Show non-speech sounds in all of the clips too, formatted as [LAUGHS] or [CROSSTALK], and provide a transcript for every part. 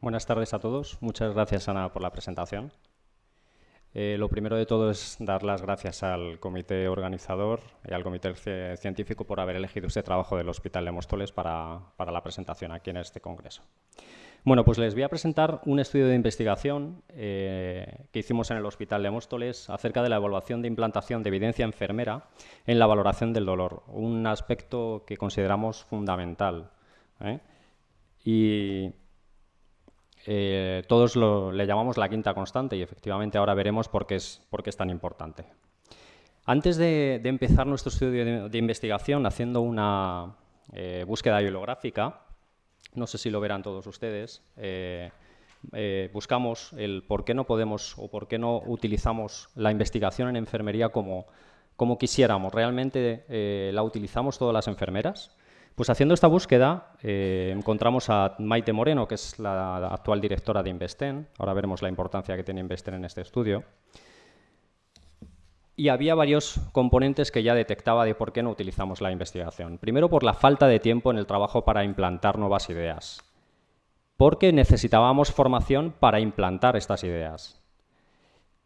Buenas tardes a todos. Muchas gracias, Ana, por la presentación. Eh, lo primero de todo es dar las gracias al comité organizador y al comité científico por haber elegido este trabajo del Hospital de Móstoles para, la presentación aquí en este congreso. Bueno, pues les voy a presentar un estudio de investigación eh, que hicimos en el Hospital de Móstoles acerca de la evaluación de implantación de evidencia enfermera en la valoración del dolor, un aspecto que consideramos fundamental. ¿eh? Y eh, todos le llamamos la quinta constante y efectivamente ahora veremos por qué es, tan importante. Antes de, empezar nuestro estudio de, investigación haciendo una eh, búsqueda bibliográfica, no sé si lo verán todos ustedes, eh, buscamos el por qué no podemos o por qué no utilizamos la investigación en enfermería como quisiéramos. ¿Realmente la utilizamos todas las enfermeras? Pues haciendo esta búsqueda eh, encontramos a Maite Moreno, que es la actual directora de Investen. Ahora veremos la importancia que tiene Investen en este estudio. Y había varios componentes que ya detectaba de por qué no utilizamos la investigación. Primero, por la falta de tiempo en el trabajo para implantar nuevas ideas. Porque necesitábamos formación para implantar estas ideas.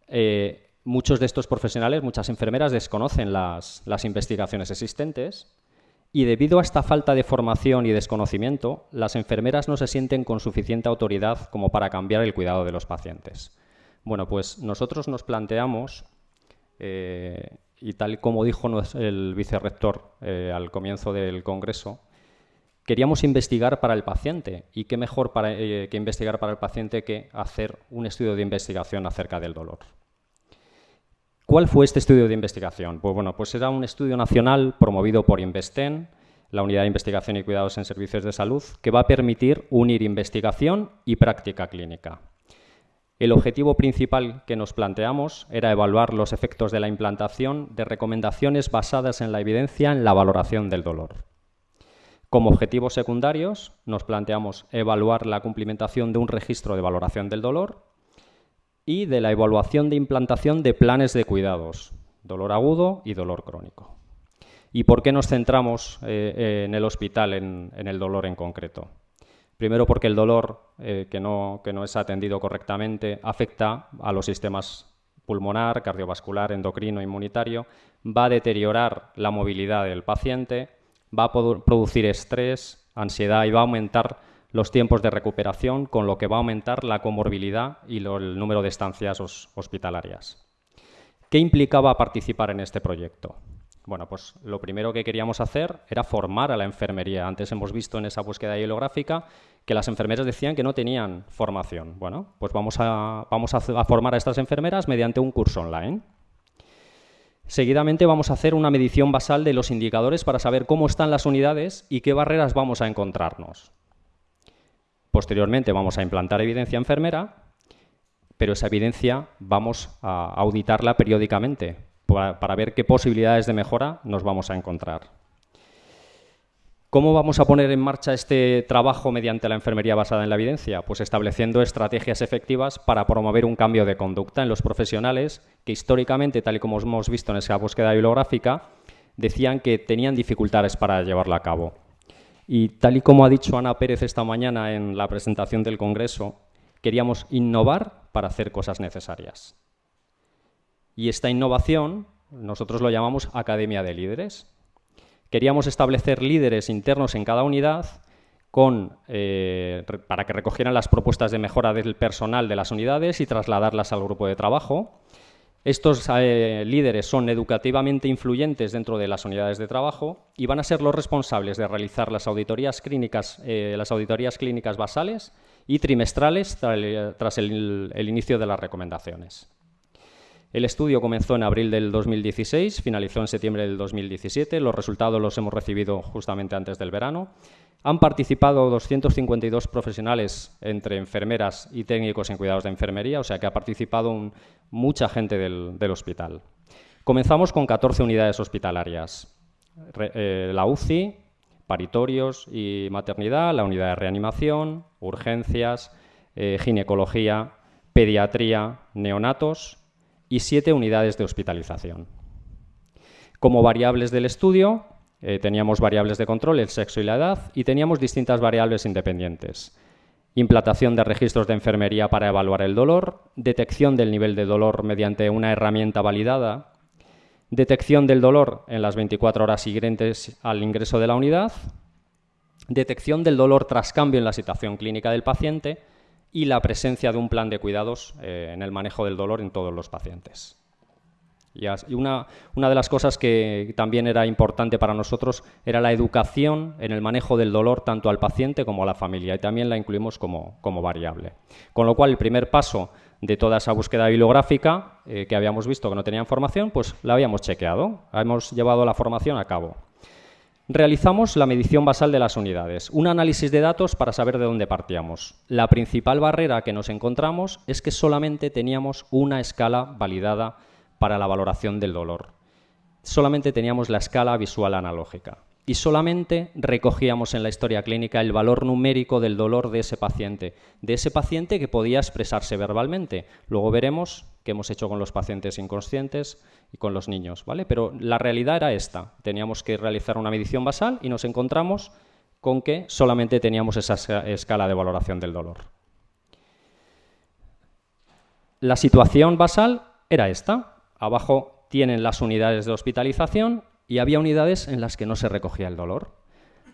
Eh, muchos de estos profesionales, muchas enfermeras, desconocen las investigaciones existentes y debido a esta falta de formación y desconocimiento, las enfermeras no se sienten con suficiente autoridad como para cambiar el cuidado de los pacientes. Bueno, pues nosotros nos planteamos, eh, y tal como dijo el vicerrector eh, al comienzo del Congreso, queríamos investigar para el paciente. ¿Y qué mejor eh, que investigar para el paciente que hacer un estudio de investigación acerca del dolor? ¿Cuál fue este estudio de investigación? Pues bueno, pues era un estudio nacional promovido por Investen, la Unidad de Investigación y Cuidados en Servicios de Salud, que va a permitir unir investigación y práctica clínica. El objetivo principal que nos planteamos era evaluar los efectos de la implantación de recomendaciones basadas en la evidencia en la valoración del dolor. Como objetivos secundarios, nos planteamos evaluar la cumplimentación de un registro de valoración del dolor y de la evaluación de implantación de planes de cuidados, dolor agudo y dolor crónico. ¿Y por qué nos centramos eh, en el hospital en, el dolor en concreto? Primero porque el dolor eh, que, no, que no es atendido correctamente afecta a los sistemas pulmonar, cardiovascular, endocrino, inmunitario, va a deteriorar la movilidad del paciente, va a producir estrés, ansiedad y va a aumentar los tiempos de recuperación, con lo que va a aumentar la comorbilidad y el número de estancias hospitalarias. ¿Qué implicaba participar en este proyecto? Bueno, pues lo primero que queríamos hacer era formar a la enfermería. Antes hemos visto en esa búsqueda hielográfica que las enfermeras decían que no tenían formación. Bueno, pues vamos a, vamos a formar a estas enfermeras mediante un curso online. Seguidamente vamos a hacer una medición basal de los indicadores para saber cómo están las unidades y qué barreras vamos a encontrarnos. Posteriormente vamos a implantar evidencia enfermera, pero esa evidencia vamos a auditarla periódicamente para, ver qué posibilidades de mejora nos vamos a encontrar. ¿Cómo vamos a poner en marcha este trabajo mediante la enfermería basada en la evidencia? Pues estableciendo estrategias efectivas para promover un cambio de conducta en los profesionales que históricamente, tal y como hemos visto en esa búsqueda bibliográfica, decían que tenían dificultades para llevarla a cabo. Y tal y como ha dicho Ana Pérez esta mañana en la presentación del Congreso, queríamos innovar para hacer cosas necesarias. Y esta innovación nosotros lo llamamos Academia de Líderes. Queríamos establecer líderes internos en cada unidad eh, para que recogieran las propuestas de mejora del personal de las unidades y trasladarlas al grupo de trabajo estos eh, líderes son educativamente influyentes dentro de las unidades de trabajo y van a ser los responsables de realizar las auditorías clínicas, eh, las auditorías clínicas basales y trimestrales tras el, inicio de las recomendaciones. El estudio comenzó en abril del 2016, finalizó en septiembre del 2017. Los resultados los hemos recibido justamente antes del verano. Han participado 252 profesionales entre enfermeras y técnicos en cuidados de enfermería, o sea que ha participado mucha gente del, hospital. Comenzamos con 14 unidades hospitalarias. Eh, la UCI, paritorios y maternidad, la unidad de reanimación, urgencias, eh, ginecología, pediatría, neonatos y siete unidades de hospitalización. Como variables del estudio, eh, teníamos variables de control, el sexo y la edad, y teníamos distintas variables independientes. implantación de registros de enfermería para evaluar el dolor, detección del nivel de dolor mediante una herramienta validada, detección del dolor en las 24 horas siguientes al ingreso de la unidad, detección del dolor tras cambio en la situación clínica del paciente y la presencia de un plan de cuidados eh, en el manejo del dolor en todos los pacientes. Y una, de las cosas que también era importante para nosotros era la educación en el manejo del dolor tanto al paciente como a la familia y también la incluimos como, variable. Con lo cual, el primer paso de toda esa búsqueda bibliográfica eh, que habíamos visto que no tenía información, pues la habíamos chequeado, hemos llevado la formación a cabo. Realizamos la medición basal de las unidades, un análisis de datos para saber de dónde partíamos. La principal barrera que nos encontramos es que solamente teníamos una escala validada para la valoración del dolor. Solamente teníamos la escala visual analógica y solamente recogíamos en la historia clínica el valor numérico del dolor de ese paciente, de ese paciente que podía expresarse verbalmente. Luego veremos qué hemos hecho con los pacientes inconscientes y con los niños, ¿vale? Pero la realidad era esta. Teníamos que realizar una medición basal y nos encontramos con que solamente teníamos esa escala de valoración del dolor. La situación basal era esta. Abajo tienen las unidades de hospitalización y había unidades en las que no se recogía el dolor.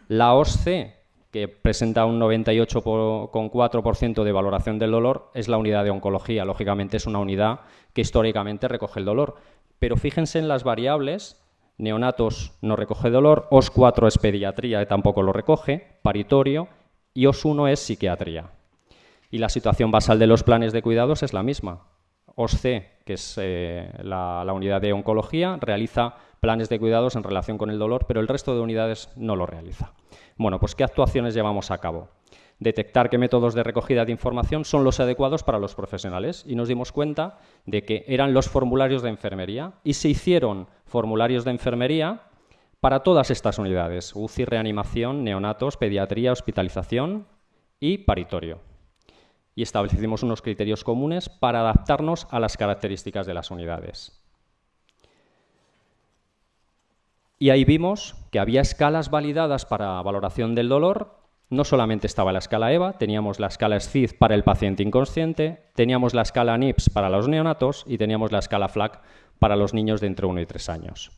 La OSCE, que presenta un 98,4% de valoración del dolor, es la unidad de oncología. Lógicamente es una unidad que históricamente recoge el dolor. Pero fíjense en las variables, neonatos no recoge dolor, OS4 es pediatría, y tampoco lo recoge, paritorio, y OS1 es psiquiatría. Y la situación basal de los planes de cuidados es la misma. OSCE, que es eh, la, unidad de oncología, realiza planes de cuidados en relación con el dolor, pero el resto de unidades no lo realiza. Bueno, pues ¿qué actuaciones llevamos a cabo? Detectar qué métodos de recogida de información son los adecuados para los profesionales y nos dimos cuenta de que eran los formularios de enfermería y se hicieron formularios de enfermería para todas estas unidades, UCI, reanimación, neonatos, pediatría, hospitalización y paritorio y establecimos unos criterios comunes para adaptarnos a las características de las unidades. Y ahí vimos que había escalas validadas para valoración del dolor. No solamente estaba la escala EVA, teníamos la escala SCID para el paciente inconsciente, teníamos la escala NIPS para los neonatos y teníamos la escala FLAC para los niños de entre 1 y 3 años.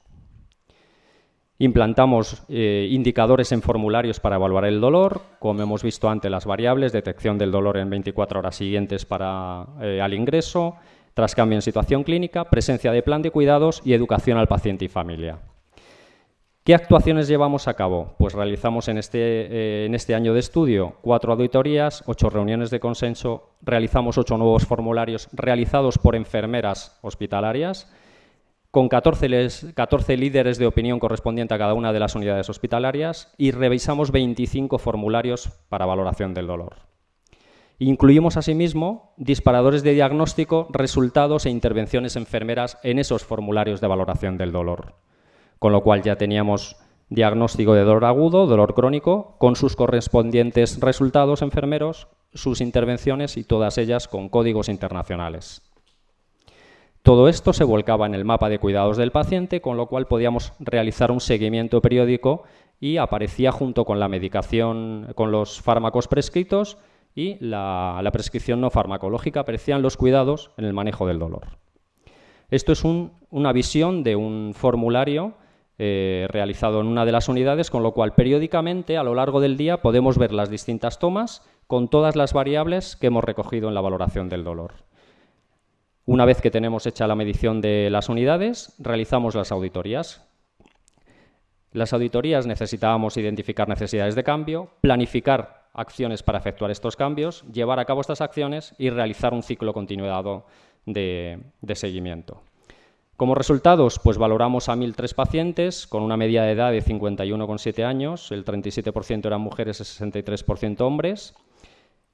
Implantamos eh, indicadores en formularios para evaluar el dolor, como hemos visto antes las variables, detección del dolor en 24 horas siguientes para, eh, al ingreso, tras cambio en situación clínica, presencia de plan de cuidados y educación al paciente y familia. ¿Qué actuaciones llevamos a cabo? Pues realizamos en este, eh, en este año de estudio cuatro auditorías, ocho reuniones de consenso, realizamos ocho nuevos formularios realizados por enfermeras hospitalarias, con 14, líderes de opinión correspondiente a cada una de las unidades hospitalarias y revisamos 25 formularios para valoración del dolor. Incluimos asimismo disparadores de diagnóstico, resultados e intervenciones enfermeras en esos formularios de valoración del dolor, con lo cual ya teníamos diagnóstico de dolor agudo, dolor crónico, con sus correspondientes resultados enfermeros, sus intervenciones y todas ellas con códigos internacionales. Todo esto se volcaba en el mapa de cuidados del paciente, con lo cual podíamos realizar un seguimiento periódico y aparecía junto con la medicación, con los fármacos prescritos y la, prescripción no farmacológica, aparecían los cuidados en el manejo del dolor. Esto es una visión de un formulario eh, realizado en una de las unidades, con lo cual periódicamente a lo largo del día podemos ver las distintas tomas con todas las variables que hemos recogido en la valoración del dolor. Una vez que tenemos hecha la medición de las unidades, realizamos las auditorías. Las auditorías necesitábamos identificar necesidades de cambio, planificar acciones para efectuar estos cambios, llevar a cabo estas acciones y realizar un ciclo continuado de, seguimiento. Como resultados, pues valoramos a 1.003 pacientes con una media de edad de 51,7 años, el 37% eran mujeres y 63% hombres.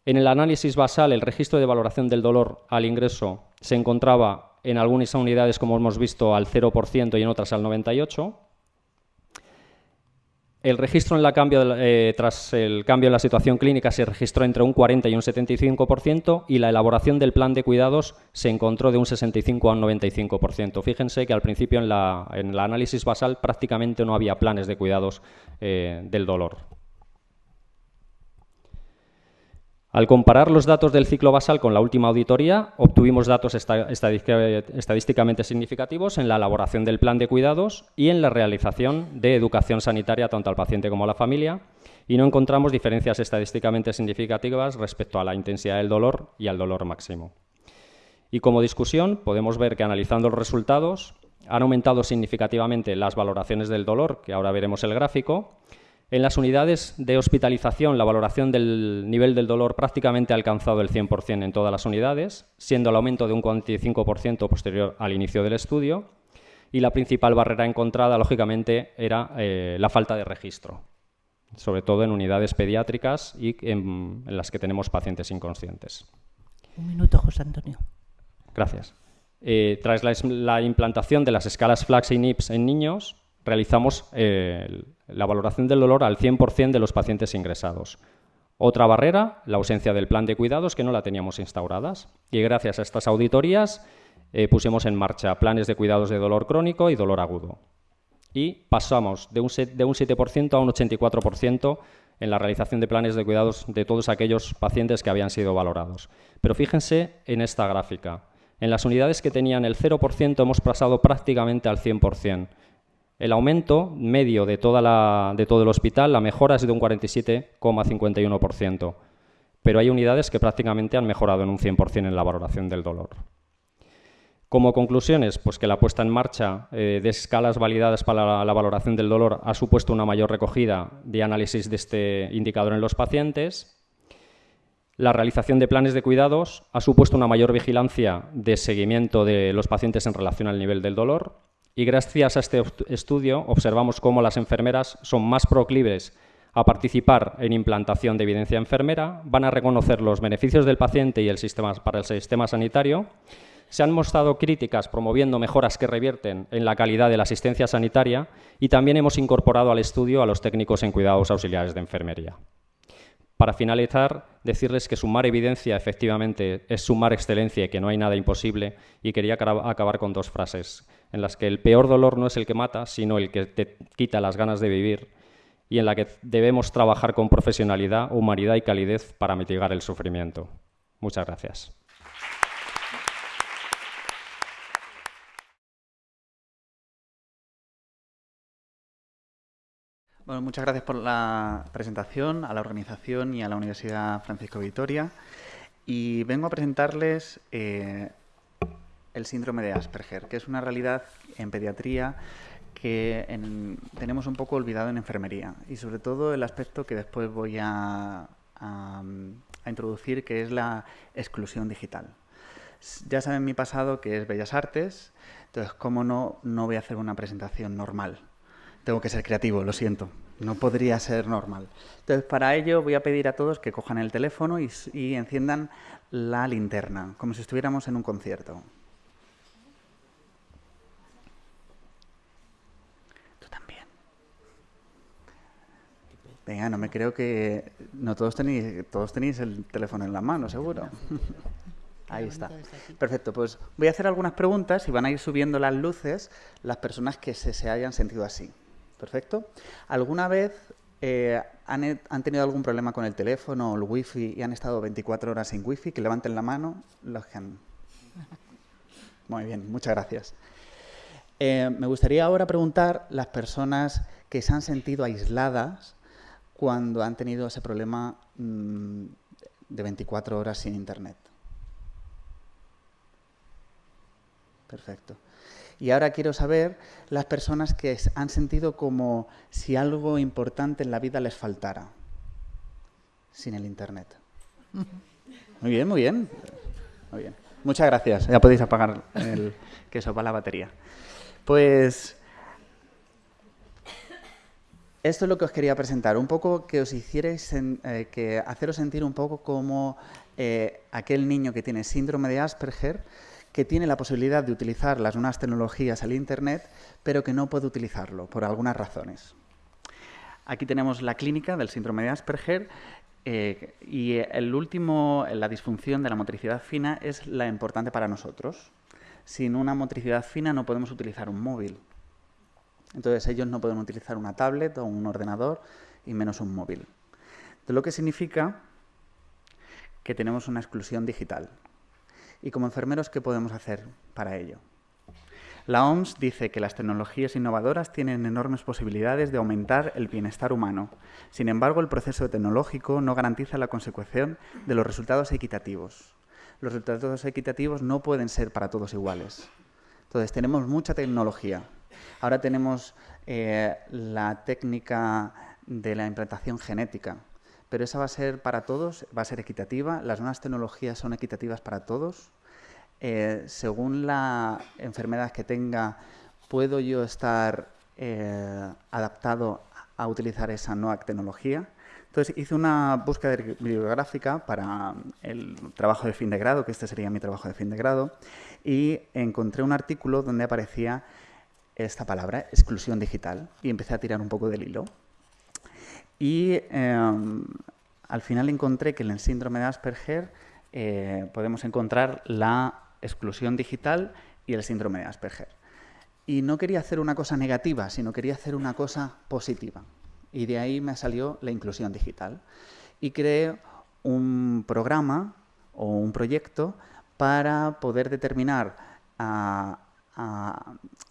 En el análisis basal, el registro de valoración del dolor al ingreso se encontraba en algunas unidades, como hemos visto, al 0% y en otras al 98%. El registro en la cambio, eh, tras el cambio en la situación clínica se registró entre un 40 y un 75% y la elaboración del plan de cuidados se encontró de un 65 a un 95%. Fíjense que al principio en, la, el análisis basal prácticamente no había planes de cuidados eh, del dolor. Al comparar los datos del ciclo basal con la última auditoría, obtuvimos datos estadísticamente significativos en la elaboración del plan de cuidados y en la realización de educación sanitaria tanto al paciente como a la familia, y no encontramos diferencias estadísticamente significativas respecto a la intensidad del dolor y al dolor máximo. Y como discusión, podemos ver que analizando los resultados, han aumentado significativamente las valoraciones del dolor, que ahora veremos el gráfico, en las unidades de hospitalización, la valoración del nivel del dolor prácticamente ha alcanzado el 100% en todas las unidades, siendo el aumento de un 45% posterior al inicio del estudio. Y la principal barrera encontrada, lógicamente, era eh, la falta de registro, sobre todo en unidades pediátricas y en, las que tenemos pacientes inconscientes. Un minuto, José Antonio. Gracias. Eh, tras la, implantación de las escalas FLAX y NIPS en niños, realizamos eh, la valoración del dolor al 100% de los pacientes ingresados. Otra barrera, la ausencia del plan de cuidados, que no la teníamos instauradas. Y gracias a estas auditorías eh, pusimos en marcha planes de cuidados de dolor crónico y dolor agudo. Y pasamos de un, de un 7% a un 84% en la realización de planes de cuidados de todos aquellos pacientes que habían sido valorados. Pero fíjense en esta gráfica. En las unidades que tenían el 0% hemos pasado prácticamente al 100%. El aumento medio de, todo el hospital, la mejora es de un 47,51%, pero hay unidades que prácticamente han mejorado en un 100% en la valoración del dolor. Como conclusiones, pues que la puesta en marcha eh, de escalas validadas para la, valoración del dolor ha supuesto una mayor recogida de análisis de este indicador en los pacientes. La realización de planes de cuidados ha supuesto una mayor vigilancia de seguimiento de los pacientes en relación al nivel del dolor y gracias a este estudio observamos cómo las enfermeras son más proclives a participar en implantación de evidencia enfermera, van a reconocer los beneficios del paciente y el sistema, para el sistema sanitario, se han mostrado críticas promoviendo mejoras que revierten en la calidad de la asistencia sanitaria y también hemos incorporado al estudio a los técnicos en cuidados auxiliares de enfermería. Para finalizar, decirles que sumar evidencia efectivamente es sumar excelencia y que no hay nada imposible y quería acabar con dos frases en las que el peor dolor no es el que mata, sino el que te quita las ganas de vivir y en la que debemos trabajar con profesionalidad, humanidad y calidez para mitigar el sufrimiento. Muchas gracias. Bueno, muchas gracias por la presentación a la organización y a la Universidad Francisco Vitoria. Y vengo a presentarles eh, el síndrome de Asperger, que es una realidad en pediatría que tenemos un poco olvidado en enfermería y sobre todo el aspecto que después voy a, introducir, que es la exclusión digital. Ya saben mi pasado que es Bellas Artes, entonces, ¿cómo no, no voy a hacer una presentación normal? Tengo que ser creativo, lo siento. No podría ser normal. Entonces, para ello voy a pedir a todos que cojan el teléfono y, y enciendan la linterna, como si estuviéramos en un concierto. Venga, no me creo que... No todos tenéis, todos tenéis el teléfono en la mano, seguro. [LAUGHS] Ahí está. Perfecto, pues voy a hacer algunas preguntas y van a ir subiendo las luces las personas que se, hayan sentido así. Perfecto. ¿Alguna vez eh, han, han, tenido algún problema con el teléfono o el wifi y han estado 24 horas sin wifi? Que levanten la mano los que han... [LAUGHS] Muy bien, muchas gracias. Eh, me gustaría ahora preguntar las personas que se han sentido aisladas cuando han tenido ese problema mm, de 24 horas sin Internet. Perfecto. Y ahora quiero saber las personas que han sentido como si algo importante en la vida les faltara sin el Internet. Muy bien, muy bien. Muy bien. Muchas gracias. Ya podéis apagar el que va la batería. Pues esto es lo que os quería presentar, un poco que os hicierais, eh, que haceros sentir un poco como eh, aquel niño que tiene síndrome de Asperger, que tiene la posibilidad de utilizar las nuevas tecnologías al Internet, pero que no puede utilizarlo por algunas razones. Aquí tenemos la clínica del síndrome de Asperger eh, y el último, la disfunción de la motricidad fina es la importante para nosotros. Sin una motricidad fina no podemos utilizar un móvil. Entonces ellos no pueden utilizar una tablet o un ordenador y menos un móvil. De lo que significa que tenemos una exclusión digital. Y como enfermeros, ¿qué podemos hacer para ello? La OMS dice que las tecnologías innovadoras tienen enormes posibilidades de aumentar el bienestar humano. Sin embargo, el proceso tecnológico no garantiza la consecución de los resultados equitativos. Los resultados equitativos no pueden ser para todos iguales. Entonces, tenemos mucha tecnología. Ahora tenemos eh, la técnica de la implantación genética, pero esa va a ser para todos, va a ser equitativa. Las nuevas tecnologías son equitativas para todos. Eh, según la enfermedad que tenga, puedo yo estar eh, adaptado a utilizar esa nueva tecnología. Entonces hice una búsqueda bibliográfica para el trabajo de fin de grado, que este sería mi trabajo de fin de grado, y encontré un artículo donde aparecía esta palabra, exclusión digital, y empecé a tirar un poco del hilo. Y em, al final encontré que en el síndrome de Asperger eh, podemos encontrar la exclusión digital y el síndrome de Asperger. Y no quería hacer una cosa negativa, sino quería hacer una cosa positiva. Y de ahí me salió la inclusión digital. Y creé un programa o un proyecto para poder determinar a,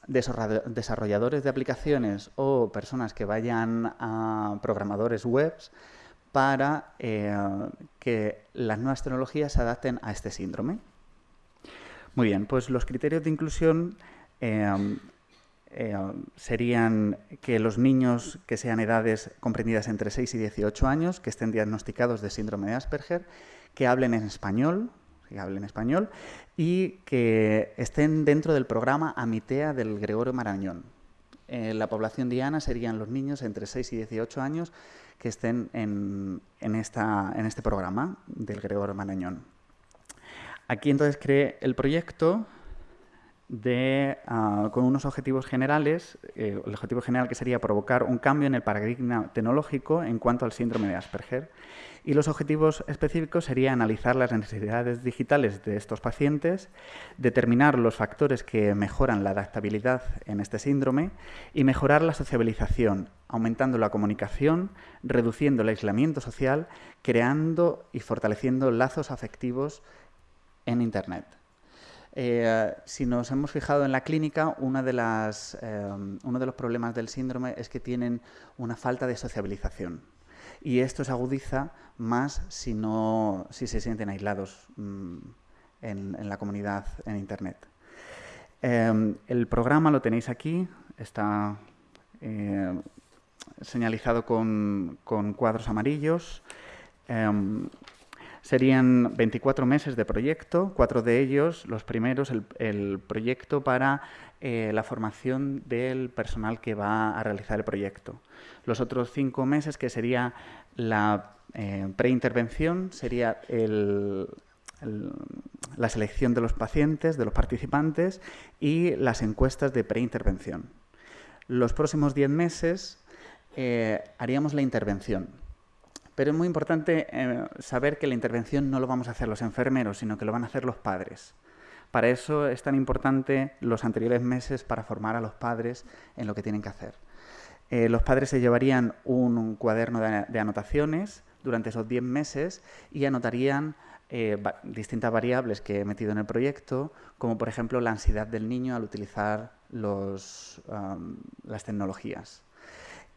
desarrolladores de aplicaciones o personas que vayan a programadores webs para eh, que las nuevas tecnologías se adapten a este síndrome. Muy bien, pues los criterios de inclusión em, em, serían que los niños que sean edades comprendidas entre 6 y 18 años, que estén diagnosticados de síndrome de Asperger, que hablen en español, que hablen español y que estén dentro del programa Amitea del Gregorio Marañón. Eh, la población diana serían los niños entre 6 y 18 años que estén en, este programa del Gregorio Marañón. Aquí entonces creé el proyecto ah, con unos objetivos generales, eh, el objetivo general que sería provocar un cambio en el paradigma tecnológico en cuanto al síndrome de Asperger. Y los objetivos específicos serían analizar las necesidades digitales de estos pacientes, determinar los factores que mejoran la adaptabilidad en este síndrome y mejorar la sociabilización, aumentando la comunicación, reduciendo el aislamiento social, creando y fortaleciendo lazos afectivos en Internet. Eh, si nos hemos fijado en la clínica, eh, uno de los problemas del síndrome es que tienen una falta de sociabilización. Y esto se agudiza más si, no, si se sienten aislados mm, en, la comunidad en Internet. Eh, el programa lo tenéis aquí, está señalizado con, cuadros amarillos. Serían 24 meses de proyecto, cuatro de ellos, los primeros, el, proyecto para eh, la formación del personal que va a realizar el proyecto. Los otros cinco meses, que sería la eh, preintervención, sería la selección de los pacientes, de los participantes y las encuestas de preintervención. Los próximos 10 meses eh, haríamos la intervención pero es muy importante eh, saber que la intervención no lo vamos a hacer los enfermeros, sino que lo van a hacer los padres. Para eso es tan importante los anteriores meses para formar a los padres en lo que tienen que hacer. Eh, los padres se llevarían un, cuaderno de, anotaciones durante esos 10 meses y anotarían eh, distintas variables que he metido en el proyecto, como por ejemplo la ansiedad del niño al utilizar las tecnologías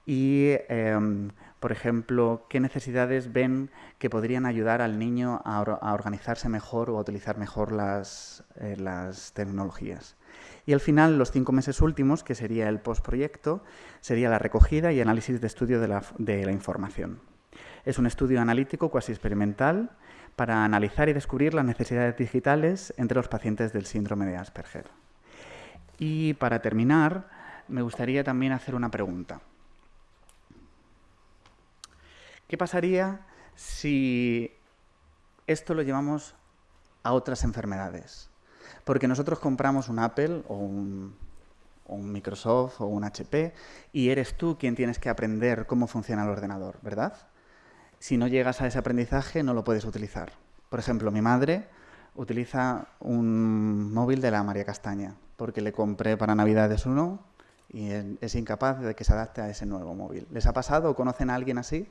y, em, por ejemplo, qué necesidades ven que podrían ayudar al niño a, organizarse mejor o a utilizar mejor las, eh, las, tecnologías. Y al final, los cinco meses últimos, que sería el postproyecto, sería la recogida y análisis de estudio de la, de la información. Es un estudio analítico cuasi experimental para analizar y descubrir las necesidades digitales entre los pacientes del síndrome de Asperger. Y para terminar, me gustaría también hacer una pregunta. ¿Qué pasaría si esto lo llevamos a otras enfermedades? Porque nosotros compramos un Apple o un, Microsoft o un HP y eres tú quien tienes que aprender cómo funciona el ordenador, ¿verdad? Si no llegas a ese aprendizaje no lo puedes utilizar. Por ejemplo, mi madre utiliza un móvil de la María Castaña porque le compré para Navidades uno y es incapaz de que se adapte a ese nuevo móvil. ¿Les ha pasado o conocen a alguien así?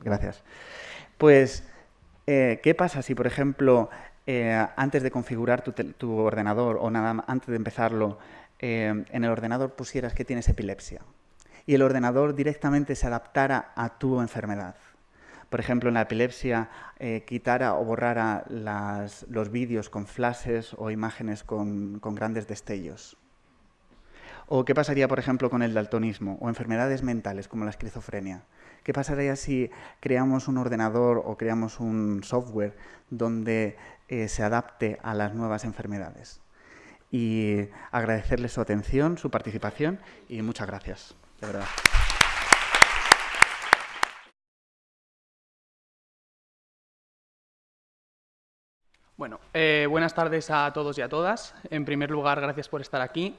Gracias. Pues Eh, ¿Qué pasa si, por ejemplo, eh, antes de configurar tu, ordenador o nada antes de empezarlo, eh, en el ordenador pusieras que tienes epilepsia y el ordenador directamente se adaptara a tu enfermedad? Por ejemplo, en la epilepsia, quitara o borrara los vídeos con flashes o imágenes con grandes destellos. ¿O qué pasaría, por ejemplo, con el daltonismo o enfermedades mentales como la esquizofrenia? ¿Qué pasaría si creamos un ordenador o creamos un software donde eh, se adapte a las nuevas enfermedades? Y agradecerles su atención, su participación y muchas gracias, de verdad. Bueno, eh, buenas tardes a todos y a todas. En primer lugar, gracias por estar aquí.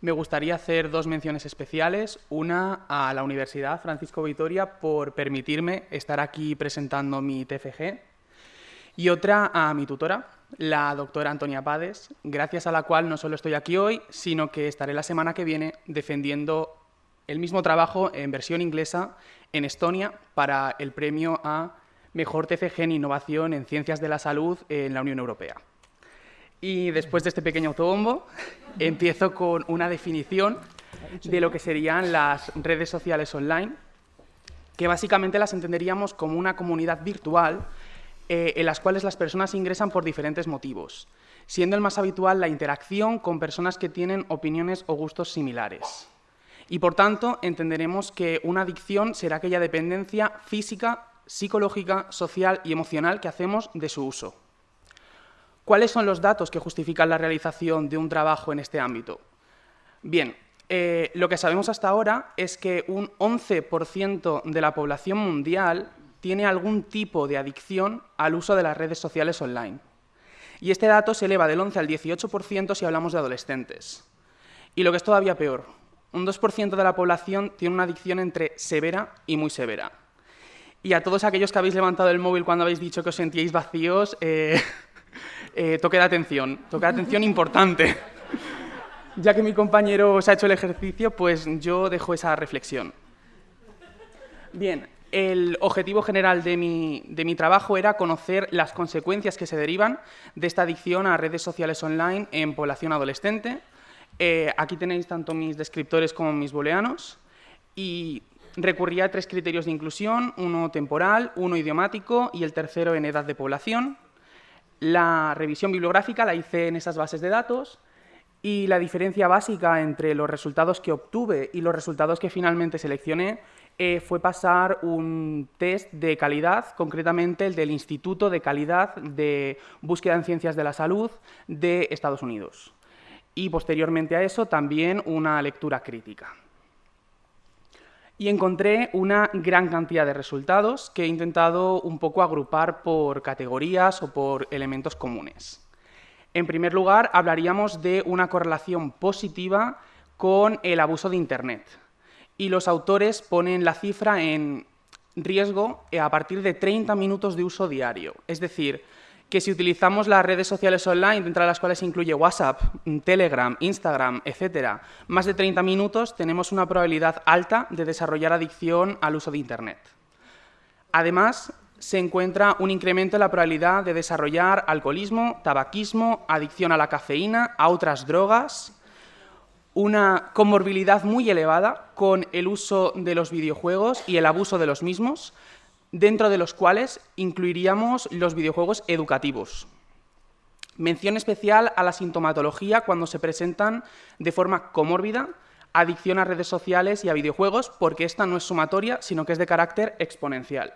Me gustaría hacer dos menciones especiales. Una a la Universidad Francisco Vitoria por permitirme estar aquí presentando mi TFG. Y otra a mi tutora, la doctora Antonia Pades, gracias a la cual no solo estoy aquí hoy, sino que estaré la semana que viene defendiendo el mismo trabajo en versión inglesa en Estonia para el premio a Mejor TFG en Innovación en Ciencias de la Salud en la Unión Europea. Y después de este pequeño autobombo, [LAUGHS] empiezo con una definición de lo que serían las redes sociales online, que básicamente las entenderíamos como una comunidad virtual eh, en las cuales las personas ingresan por diferentes motivos, siendo el más habitual la interacción con personas que tienen opiniones o gustos similares. Y por tanto, entenderemos que una adicción será aquella dependencia física, psicológica, social y emocional que hacemos de su uso. ¿Cuáles son los datos que justifican la realización de un trabajo en este ámbito? Bien, eh, lo que sabemos hasta ahora es que un 11% de la población mundial tiene algún tipo de adicción al uso de las redes sociales online. Y este dato se eleva del 11 al 18% si hablamos de adolescentes. Y lo que es todavía peor, un 2% de la población tiene una adicción entre severa y muy severa. Y a todos aquellos que habéis levantado el móvil cuando habéis dicho que os sentíais vacíos, eh, [LAUGHS] [LAUGHS] eh, toque de atención, toque de atención importante. [LAUGHS] ya que mi compañero se ha hecho el ejercicio, pues yo dejo esa reflexión. Bien, el objetivo general de mi, trabajo era conocer las consecuencias que se derivan de esta adicción a redes sociales online en población adolescente. Eh, aquí tenéis tanto mis descriptores como mis booleanos y recurría a tres criterios de inclusión, uno temporal, uno idiomático y el tercero en edad de población. La revisión bibliográfica la hice en esas bases de datos y la diferencia básica entre los resultados que obtuve y los resultados que finalmente seleccioné eh, fue pasar un test de calidad, concretamente el del Instituto de Calidad de Búsqueda en Ciencias de la Salud de Estados Unidos. Y posteriormente a eso también una lectura crítica y encontré una gran cantidad de resultados que he intentado un poco agrupar por categorías o por elementos comunes. En primer lugar, hablaríamos de una correlación positiva con el abuso de Internet. Y los autores ponen la cifra en riesgo a partir de 30 minutos de uso diario. Es decir, que si utilizamos las redes sociales online, dentro de las cuales incluye WhatsApp, Telegram, Instagram, etcétera, más de 30 minutos, tenemos una probabilidad alta de desarrollar adicción al uso de Internet. Además, se encuentra un incremento en la probabilidad de desarrollar alcoholismo, tabaquismo, adicción a la cafeína, a otras drogas, una comorbilidad muy elevada con el uso de los videojuegos y el abuso de los mismos, dentro de los cuales incluiríamos los videojuegos educativos. Mención especial a la sintomatología cuando se presentan de forma comórbida, adicción a redes sociales y a videojuegos, porque esta no es sumatoria, sino que es de carácter exponencial.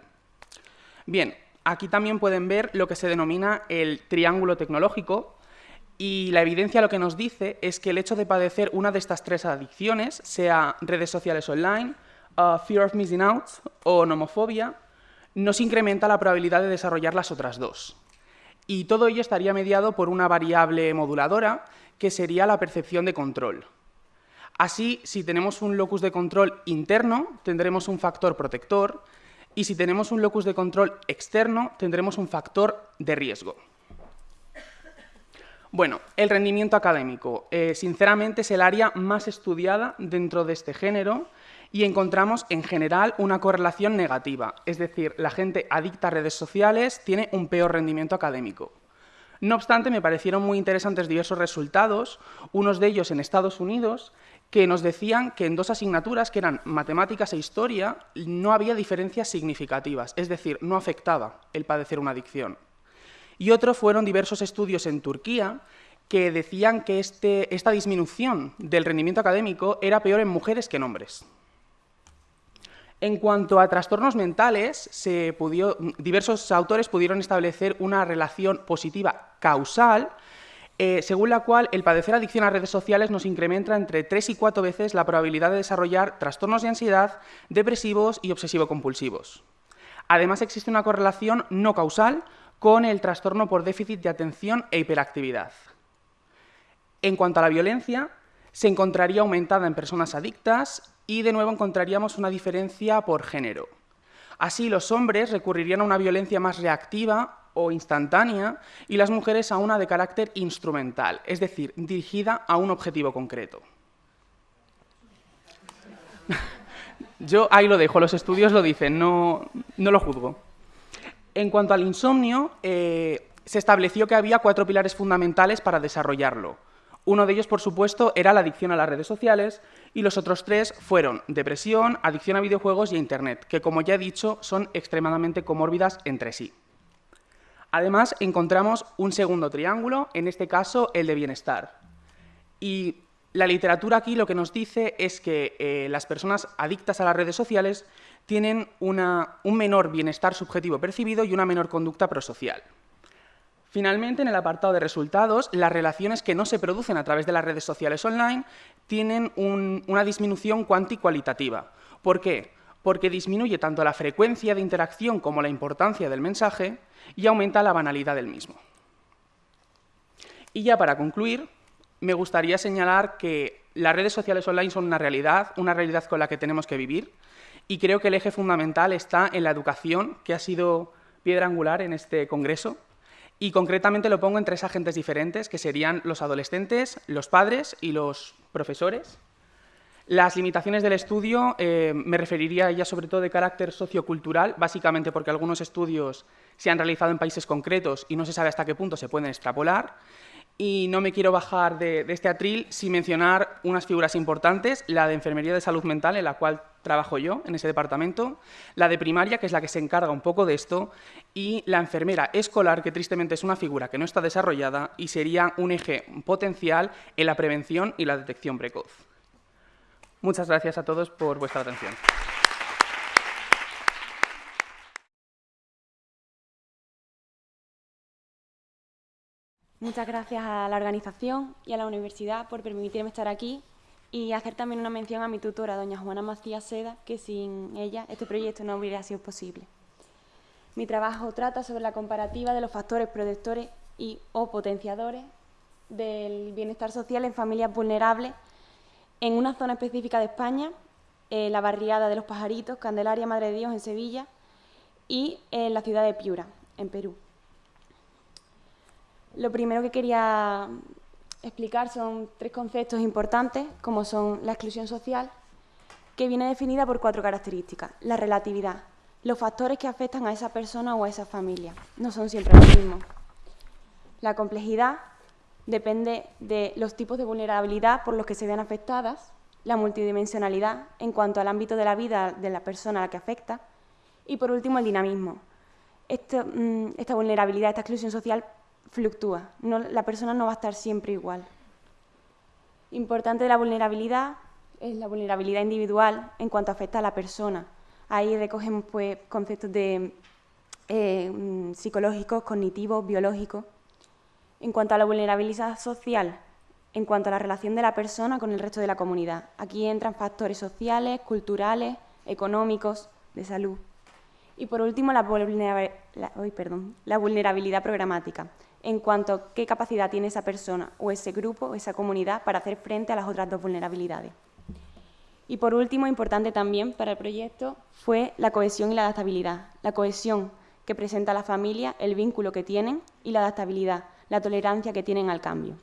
Bien, aquí también pueden ver lo que se denomina el triángulo tecnológico, y la evidencia lo que nos dice es que el hecho de padecer una de estas tres adicciones, sea redes sociales online, uh, fear of missing out o nomofobia, nos incrementa la probabilidad de desarrollar las otras dos. Y todo ello estaría mediado por una variable moduladora, que sería la percepción de control. Así, si tenemos un locus de control interno, tendremos un factor protector, y si tenemos un locus de control externo, tendremos un factor de riesgo. Bueno, el rendimiento académico. Eh, sinceramente es el área más estudiada dentro de este género y encontramos en general una correlación negativa, es decir, la gente adicta a redes sociales tiene un peor rendimiento académico. No obstante, me parecieron muy interesantes diversos resultados, unos de ellos en Estados Unidos, que nos decían que en dos asignaturas, que eran matemáticas e historia, no había diferencias significativas, es decir, no afectaba el padecer una adicción. Y otro fueron diversos estudios en Turquía que decían que este, esta disminución del rendimiento académico era peor en mujeres que en hombres. En cuanto a trastornos mentales, diversos autores pudieron establecer una relación positiva causal, eh, según la cual el padecer adicción a redes sociales nos incrementa entre tres y cuatro veces la probabilidad de desarrollar trastornos de ansiedad, depresivos y obsesivo-compulsivos. Además, existe una correlación no causal con el trastorno por déficit de atención e hiperactividad. En cuanto a la violencia, se encontraría aumentada en personas adictas y de nuevo encontraríamos una diferencia por género. Así, los hombres recurrirían a una violencia más reactiva o instantánea y las mujeres a una de carácter instrumental, es decir, dirigida a un objetivo concreto. [LAUGHS] Yo ahí lo dejo, los estudios lo dicen, no, lo juzgo. En cuanto al insomnio, eh, se estableció que había cuatro pilares fundamentales para desarrollarlo. Uno de ellos, por supuesto, era la adicción a las redes sociales y los otros tres fueron depresión, adicción a videojuegos y a Internet, que, como ya he dicho, son extremadamente comórbidas entre sí. Además, encontramos un segundo triángulo, en este caso el de bienestar. Y la literatura aquí lo que nos dice es que eh, las personas adictas a las redes sociales tienen un menor bienestar subjetivo percibido y una menor conducta prosocial. Finalmente, en el apartado de resultados, las relaciones que no se producen a través de las redes sociales online tienen una disminución cuantitativa. ¿Por qué? Porque disminuye tanto la frecuencia de interacción como la importancia del mensaje y aumenta la banalidad del mismo. Y ya para concluir, me gustaría señalar que las redes sociales online son una realidad, una realidad con la que tenemos que vivir, y creo que el eje fundamental está en la educación, que ha sido piedra angular en este congreso, y concretamente lo pongo en tres agentes diferentes, que serían los adolescentes, los padres y los profesores. Las limitaciones del estudio eh, me referiría ya sobre todo de carácter sociocultural, básicamente porque algunos estudios se han realizado en países concretos y no se sabe hasta qué punto se pueden extrapolar. Y no me quiero bajar de, este atril sin mencionar unas figuras importantes, la de Enfermería de Salud Mental, en la cual trabajo yo, en ese departamento, la de primaria, que es la que se encarga un poco de esto, y la enfermera escolar, que tristemente es una figura que no está desarrollada y sería un eje potencial en la prevención y la detección precoz. Muchas gracias a todos por vuestra atención. Muchas gracias a la organización y a la universidad por permitirme estar aquí y hacer también una mención a mi tutora, doña Juana Macías Seda, que sin ella este proyecto no hubiera sido posible. Mi trabajo trata sobre la comparativa de los factores protectores y o potenciadores del bienestar social en familias vulnerables en una zona específica de España, la barriada de los Pajaritos, Candelaria Madre de Dios en Sevilla y en la ciudad de Piura, en Perú. Lo primero que quería explicar son tres conceptos importantes, como son la exclusión social, que viene definida por cuatro características. La relatividad, los factores que afectan a esa persona o a esa familia, no son siempre los mismos. La complejidad depende de los tipos de vulnerabilidad por los que se ven afectadas, la multidimensionalidad en cuanto al ámbito de la vida de la persona a la que afecta y, por último, el dinamismo. Mm, esta vulnerabilidad, esta exclusión social fluctúa, la persona no va a estar siempre igual. Importante de la vulnerabilidad es la vulnerabilidad individual en cuanto afecta a la persona. Ahí recogemos pues, conceptos de, eh, mm, psicológicos, cognitivos, biológicos. En cuanto a la vulnerabilidad social, en cuanto a la relación de la persona con el resto de la comunidad. Aquí entran factores sociales, culturales, económicos, de salud. Y por último, la, la vulnerabilidad programática, en cuanto a qué capacidad tiene esa persona o ese grupo o esa comunidad para hacer frente a las otras dos vulnerabilidades. Y por último, importante también para el proyecto, fue la cohesión y la adaptabilidad. La cohesión que presenta la familia, el vínculo que tienen y la adaptabilidad, la tolerancia que tienen al cambio.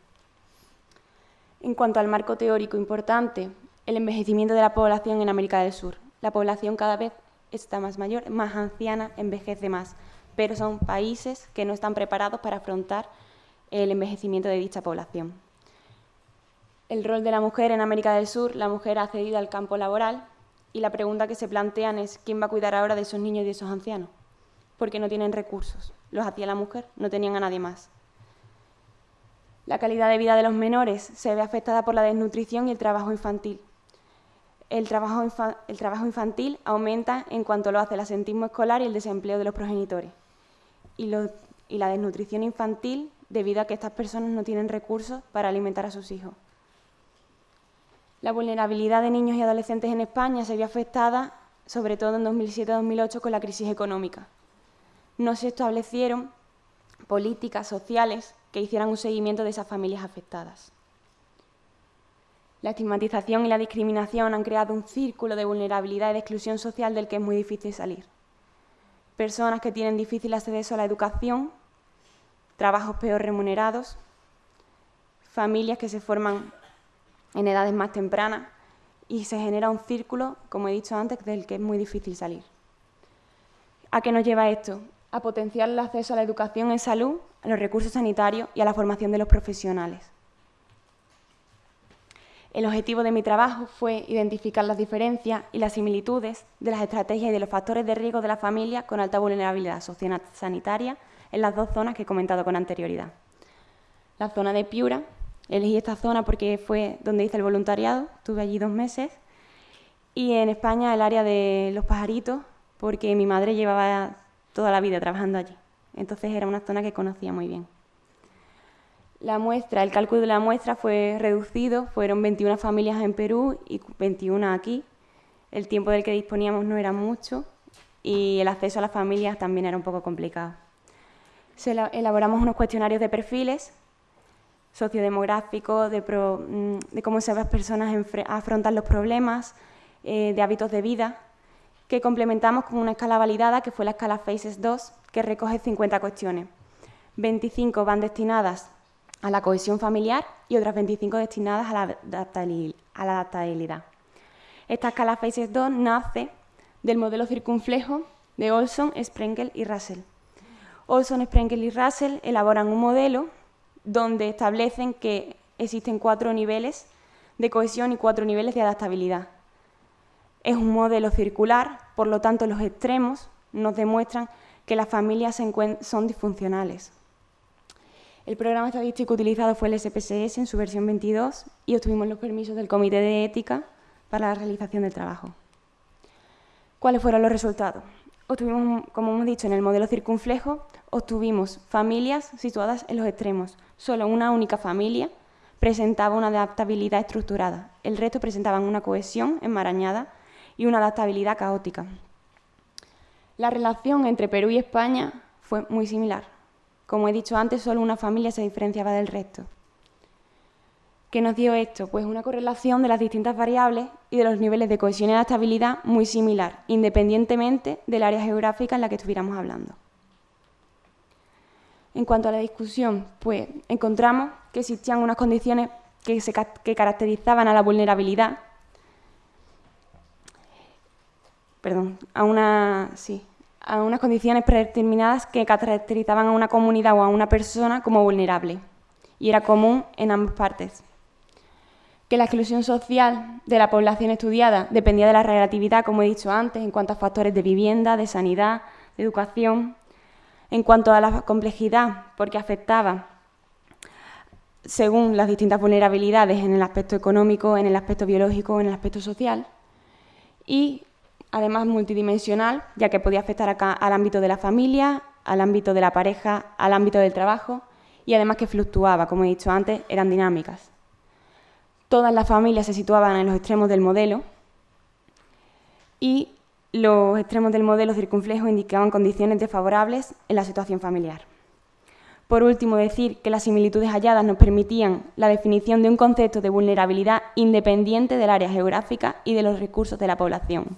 En cuanto al marco teórico importante, el envejecimiento de la población en América del Sur. La población cada vez está más mayor, más anciana, envejece más, pero son países que no están preparados para afrontar el envejecimiento de dicha población. El rol de la mujer en América del Sur, la mujer ha accedido al campo laboral y la pregunta que se plantean es ¿quién va a cuidar ahora de esos niños y de esos ancianos? Porque no tienen recursos. Los hacía la mujer, no tenían a nadie más. La calidad de vida de los menores se ve afectada por la desnutrición y el trabajo infantil. El trabajo, el trabajo infantil aumenta en cuanto lo hace el asentismo escolar y el desempleo de los progenitores. Y, la desnutrición infantil debido a que estas personas no tienen recursos para alimentar a sus hijos. La vulnerabilidad de niños y adolescentes en España se vio afectada sobre todo en 2007-2008 con la crisis económica. No se establecieron políticas sociales que hicieran un seguimiento de esas familias afectadas. La estigmatización y la discriminación han creado un círculo de vulnerabilidad y de exclusión social del que es muy difícil salir. Personas que tienen difícil acceso a la educación, trabajos peor remunerados, familias que se forman en edades más tempranas y se genera un círculo, como he dicho antes, del que es muy difícil salir. ¿A qué nos lleva esto? A potenciar el acceso a la educación en salud, a los recursos sanitarios y a la formación de los profesionales. El objetivo de mi trabajo fue identificar las diferencias y las similitudes de las estrategias y de los factores de riesgo de la familia con alta vulnerabilidad sanitaria en las dos zonas que he comentado con anterioridad. La zona de Piura, elegí esta zona porque fue donde hice el voluntariado, estuve allí dos meses, y en España el área de los pajaritos, porque mi madre llevaba toda la vida trabajando allí. Entonces era una zona que conocía muy bien. La muestra, el cálculo de la muestra fue reducido, fueron 21 familias en Perú y 21 aquí. El tiempo del que disponíamos no era mucho y el acceso a las familias también era un poco complicado elaboramos unos cuestionarios de perfiles sociodemográficos, de, mm, de cómo se las personas afrontan los problemas, eh, de hábitos de vida, que complementamos con una escala validada, que fue la escala FACES 2, que recoge 50 cuestiones. 25 van destinadas a la cohesión familiar y otras 25 destinadas a la, adaptabilidad. Esta escala FACES 2 nace del modelo circunflejo de Olson, Sprengel y Russell. Olson, Sprengel y Russell elaboran un modelo donde establecen que existen cuatro niveles de cohesión y cuatro niveles de adaptabilidad. Es un modelo circular, por lo tanto los extremos nos demuestran que las familias son disfuncionales. El programa estadístico utilizado fue el SPSS en su versión 22 y obtuvimos los permisos del Comité de Ética para la realización del trabajo. ¿Cuáles fueron los resultados? obtuvimos, como hemos dicho, en el modelo circunflejo, obtuvimos familias situadas en los extremos. Solo una única familia presentaba una adaptabilidad estructurada. El resto presentaban una cohesión enmarañada y una adaptabilidad caótica. La relación entre Perú y España fue muy similar. Como he dicho antes, solo una familia se diferenciaba del resto. ¿Qué nos dio esto? Pues una correlación de las distintas variables y de los niveles de cohesión y adaptabilidad muy similar, independientemente del área geográfica en la que estuviéramos hablando. En cuanto a la discusión, pues encontramos que existían unas condiciones que, que caracterizaban a la vulnerabilidad, perdón, a, una, sí, a unas condiciones predeterminadas que caracterizaban a una comunidad o a una persona como vulnerable, y era común en ambas partes. Que la exclusión social de la población estudiada dependía de la relatividad, como he dicho antes, en cuanto a factores de vivienda, de sanidad, de educación, en cuanto a la complejidad, porque afectaba según las distintas vulnerabilidades en el aspecto económico, en el aspecto biológico, en el aspecto social, y además multidimensional, ya que podía afectar acá al ámbito de la familia, al ámbito de la pareja, al ámbito del trabajo, y además que fluctuaba, como he dicho antes, eran dinámicas. Todas las familias se situaban en los extremos del modelo y los extremos del modelo circunflejo indicaban condiciones desfavorables en la situación familiar. Por último, decir que las similitudes halladas nos permitían la definición de un concepto de vulnerabilidad independiente del área geográfica y de los recursos de la población.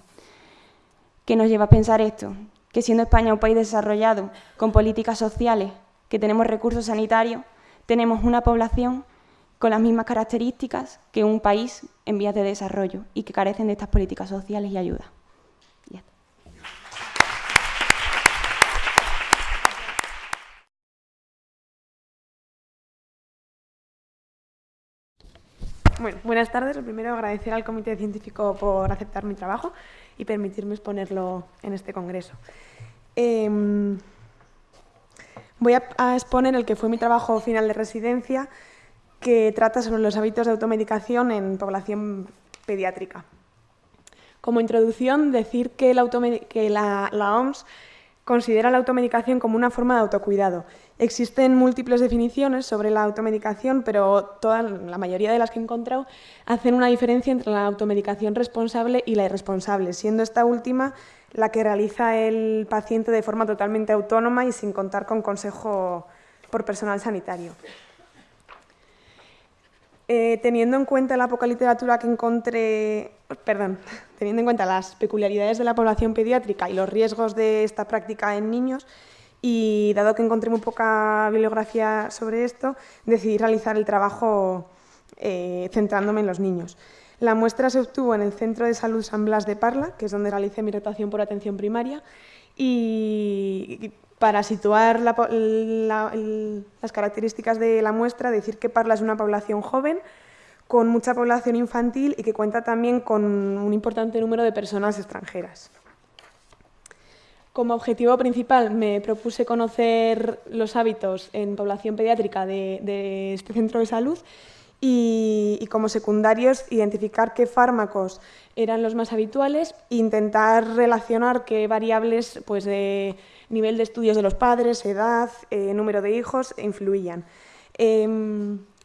¿Qué nos lleva a pensar esto? Que siendo España un país desarrollado, con políticas sociales, que tenemos recursos sanitarios, tenemos una población con las mismas características que un país en vías de desarrollo y que carecen de estas políticas sociales y ayuda. Bueno, buenas tardes. Lo primero, agradecer al Comité Científico por aceptar mi trabajo y permitirme exponerlo en este congreso. Em, voy a, exponer el que fue mi trabajo final de residencia, que trata sobre los hábitos de automedicación en población pediátrica. Como introducción, decir que, la, la OMS considera la automedicación como una forma de autocuidado. Existen múltiples definiciones sobre la automedicación, pero toda, la mayoría de las que he encontrado hacen una diferencia entre la automedicación responsable y la irresponsable, siendo esta última la que realiza el paciente de forma totalmente autónoma y sin contar con consejo por personal sanitario. Eh, teniendo en cuenta la poca literatura que encontré, perdón, [LAUGHS] teniendo en cuenta las peculiaridades de la población pediátrica y los riesgos de esta práctica en niños, y dado que encontré muy poca bibliografía sobre esto, decidí realizar el trabajo eh, centrándome en los niños. La muestra se obtuvo en el Centro de Salud San Blas de Parla, que es donde realicé mi rotación por atención primaria, y para situar las características de la muestra, decir que Parla es una población joven, con mucha población infantil y que cuenta también con un importante número de personas extranjeras. Como objetivo principal me propuse conocer los hábitos en población pediátrica de, este centro de salud y, como secundarios identificar qué fármacos eran los más habituales e intentar relacionar qué variables pues, de nivel de estudios de los padres, edad, eh, número de hijos, influían.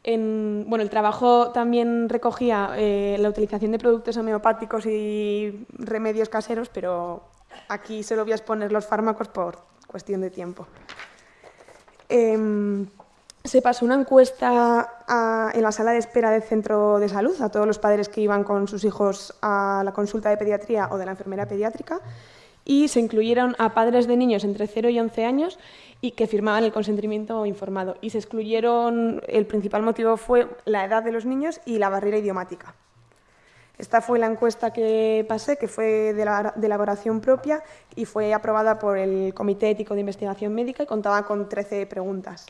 Bueno, el trabajo también recogía eh, la utilización de productos homeopáticos y remedios caseros, pero aquí solo voy a exponer los fármacos por cuestión de tiempo. Em, se pasó una encuesta en la sala de espera del centro de salud a todos los padres que iban con sus hijos a la consulta de pediatría o de la enfermera pediátrica y se incluyeron a padres de niños entre 0 y 11 años y que firmaban el consentimiento informado. Y se excluyeron, el principal motivo fue la edad de los niños y la barrera idiomática. Esta fue la encuesta que pasé, que fue de, la, de elaboración propia y fue aprobada por el Comité Ético de Investigación Médica y contaba con 13 preguntas.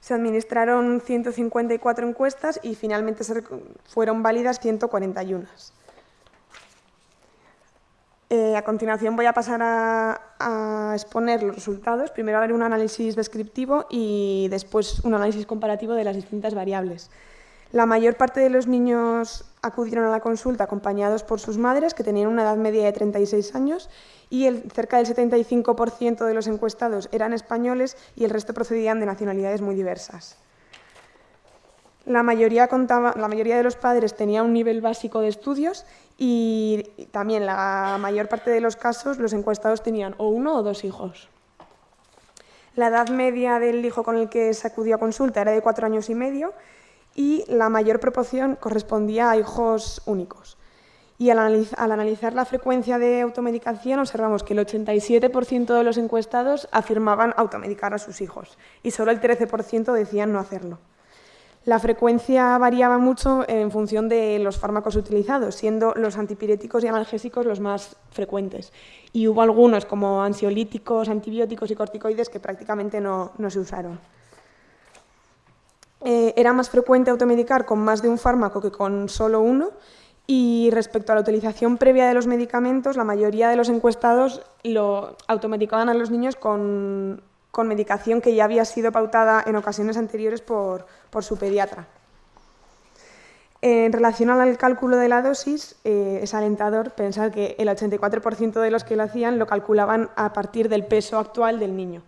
Se administraron 154 encuestas y finalmente fueron válidas 141. Eh, a continuación voy a pasar a, exponer los resultados. Primero haré un análisis descriptivo y después un análisis comparativo de las distintas variables. La mayor parte de los niños acudieron a la consulta acompañados por sus madres, que tenían una edad media de 36 años, y el, cerca del 75% de los encuestados eran españoles y el resto procedían de nacionalidades muy diversas. La mayoría, de los padres tenía un nivel básico de estudios y también la mayor parte de los casos los encuestados tenían o uno o dos hijos. La edad media del hijo con el que se acudió a consulta era de cuatro años y medio y la mayor proporción correspondía a hijos únicos. Y al, analizar la frecuencia de automedicación observamos que el 87% de los encuestados afirmaban automedicar a sus hijos y solo el 13% decían no hacerlo. La frecuencia variaba mucho en función de los fármacos utilizados, siendo los antipiréticos y analgésicos los más frecuentes. Y hubo algunos, como ansiolíticos, antibióticos y corticoides, que prácticamente no, se usaron. Eh, era más frecuente automedicar con más de un fármaco que con solo uno, y respecto a la utilización previa de los medicamentos, la mayoría de los encuestados lo automedicaban a los niños con con medicación que ya había sido pautada en ocasiones anteriores por, su pediatra. En relación al cálculo de la dosis, eh, es alentador pensar que el 84% de los que lo hacían lo calculaban a partir del peso actual del niño.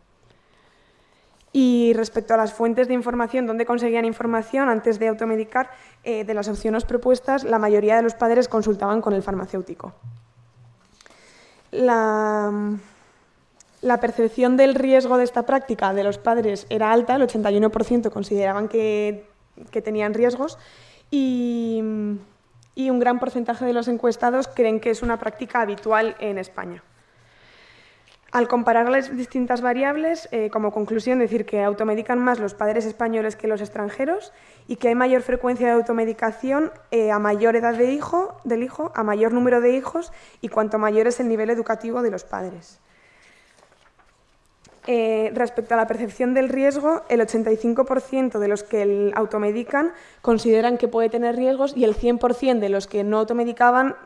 Y respecto a las fuentes de información, ¿dónde conseguían información antes de automedicar? Eh, de las opciones propuestas, la mayoría de los padres consultaban con el farmacéutico. La, la percepción del riesgo de esta práctica de los padres era alta, el 81% consideraban que, tenían riesgos y, un gran porcentaje de los encuestados creen que es una práctica habitual en España. Al comparar las distintas variables, eh, como conclusión, decir que automedican más los padres españoles que los extranjeros y que hay mayor frecuencia de automedicación eh, a mayor edad de hijo, del hijo, a mayor número de hijos y cuanto mayor es el nivel educativo de los padres. Eh, respecto a la percepción del riesgo, el 85% de los que el automedican consideran que puede tener riesgos y el 100% de los que no automedicaban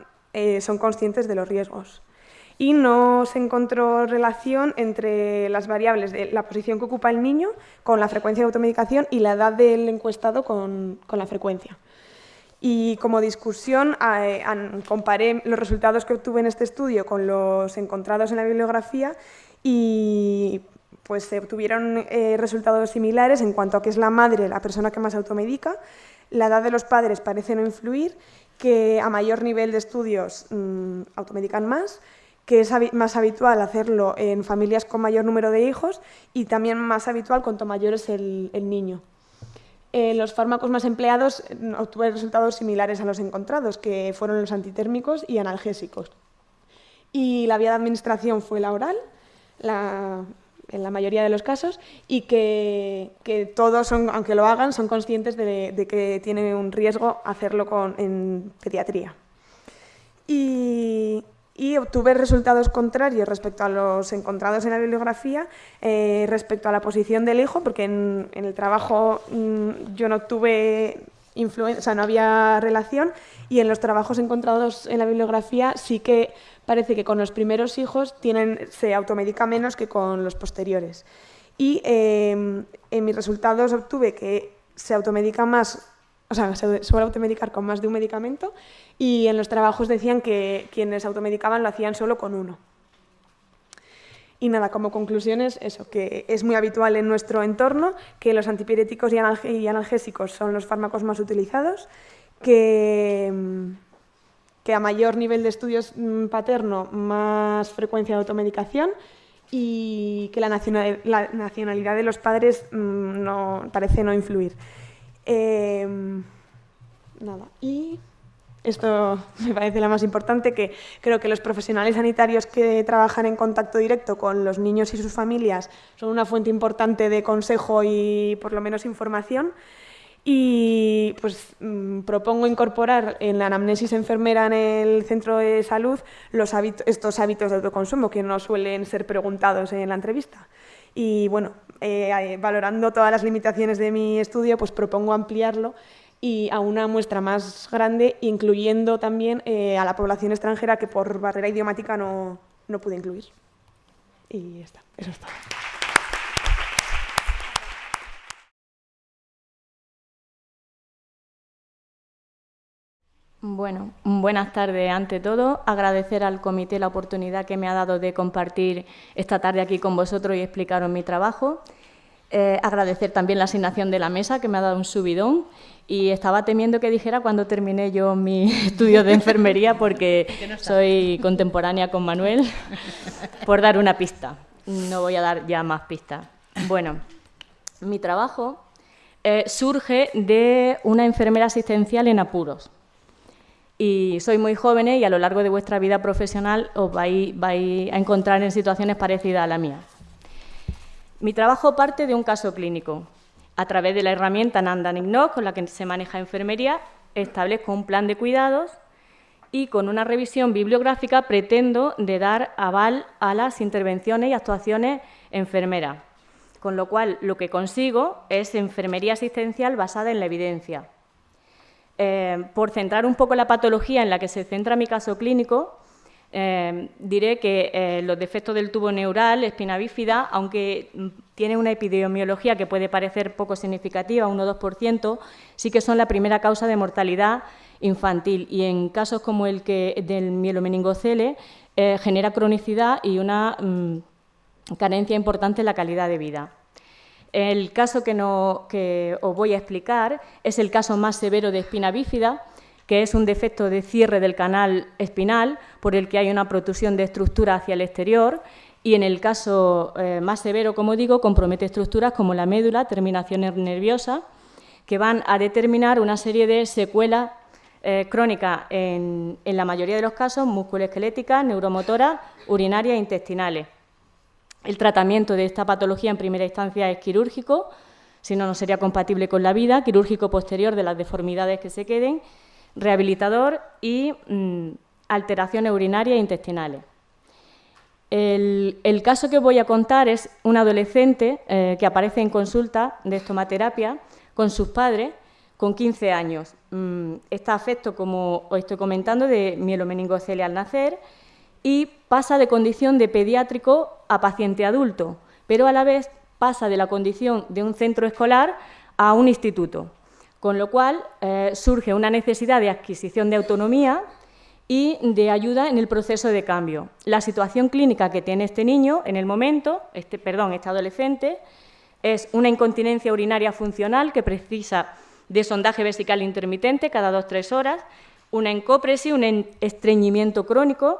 son conscientes de los riesgos y no se encontró relación entre las variables de la posición que ocupa el niño con la frecuencia de automedicación y la edad del encuestado con, la frecuencia. Y como discusión, eh, comparé los resultados que obtuve en este estudio con los encontrados en la bibliografía y pues se obtuvieron eh, resultados similares en cuanto a que es la madre la persona que más automedica, la edad de los padres parece no influir, que a mayor nivel de estudios mm, automedican más, que es más habitual hacerlo en familias con mayor número de hijos y también más habitual cuanto mayor es el, niño. En los fármacos más empleados mm, obtuve resultados similares a los encontrados, que fueron los antitérmicos y analgésicos. Y la vía de administración fue la oral, en la mayoría de los casos, y que, todos, aunque lo hagan, son conscientes de, que tiene un riesgo hacerlo en pediatría. Y, y obtuve resultados contrarios respecto a los encontrados en la bibliografía, eh, respecto a la posición del hijo, porque en, el trabajo mm, yo no tuve influencia, o sea, no había relación, y en los trabajos encontrados en la bibliografía sí que parece que con los primeros hijos tienen, se automedica menos que con los posteriores. Y em, en mis resultados obtuve que se automedica más o sea, se suele automedicar con más de un medicamento y en los trabajos decían que quienes automedicaban lo hacían solo con uno. Y nada, como conclusiones, eso, que es muy habitual en nuestro entorno, que los antipiréticos y, analgésicos son los fármacos más utilizados, que, que a mayor nivel de estudios mm, paterno, más frecuencia de automedicación y que la nacionalidad de los padres mm, no, parece no influir. Em, nada. Y esto [LAUGHS] me parece la más importante, que creo que los profesionales sanitarios que trabajan en contacto directo con los niños y sus familias son una fuente importante de consejo y por lo menos información. Y pues mm, propongo incorporar en la anamnesis enfermera en el centro de salud los estos hábitos de autoconsumo que no suelen ser preguntados en la entrevista. Y bueno, eh, valorando todas las limitaciones de mi estudio, pues propongo ampliarlo y a una muestra más grande, incluyendo también eh, a la población extranjera que por barrera idiomática no, no pude incluir. Y ya está, eso es todo. Bueno, buenas tardes ante todo. Agradecer al comité la oportunidad que me ha dado de compartir esta tarde aquí con vosotros y explicaros mi trabajo. Eh, agradecer también la asignación de la mesa, que me ha dado un subidón. Y estaba temiendo que dijera cuando terminé yo mi [LAUGHS] estudio de enfermería, porque [LAUGHS] soy contemporánea con Manuel, por dar una pista. No voy a dar ya más pistas. Bueno, mi trabajo eh, surge de una enfermera asistencial en apuros y sois muy jóvenes y a lo largo de vuestra vida profesional os vais, a encontrar en situaciones parecidas a la mía. Mi trabajo parte de un caso clínico. A través de la herramienta Nandan con la que se maneja enfermería, establezco un plan de cuidados y con una revisión bibliográfica pretendo dar aval a las intervenciones y actuaciones enfermeras. Con lo cual, lo que consigo es enfermería asistencial basada en la evidencia eh, por centrar un poco la patología en la que se centra mi caso clínico, eh, diré que eh, los defectos del tubo neural, espina bífida, aunque tiene una epidemiología que puede parecer poco significativa, 1-2%, sí que son la primera causa de mortalidad infantil y en casos como el que del mielomeningocele genera cronicidad y una mm, carencia importante en la calidad de vida. El caso que, os voy a explicar es el caso más severo de espina bífida, que es un defecto de cierre del canal espinal por el que hay una protusión de estructura hacia el exterior y en el caso eh, más severo, como digo, compromete estructuras como la médula, terminaciones nerviosas, que van a determinar una serie de secuelas eh, crónicas en, en, la mayoría de los casos musculoesqueléticas, neuromotoras, urinarias e intestinales. El tratamiento de esta patología en primera instancia es quirúrgico, si no, no sería compatible con la vida, quirúrgico posterior de las deformidades que se queden, rehabilitador y mm, alteraciones urinarias e intestinales. El, caso que voy a contar es un adolescente eh, que aparece en consulta de estomaterapia con sus padres con 15 años. Mm, está afecto, como os estoy comentando, de mielomeningocelia al nacer y pasa de condición de pediátrico a paciente adulto, pero a la vez pasa de la condición de un centro escolar a un instituto, con lo cual eh, surge una necesidad de adquisición de autonomía y de ayuda en el proceso de cambio. La situación clínica que tiene este niño en el momento, este, perdón, este adolescente, es una incontinencia urinaria funcional que precisa de sondaje vesical intermitente cada dos o tres horas, una encópresis, un estreñimiento crónico,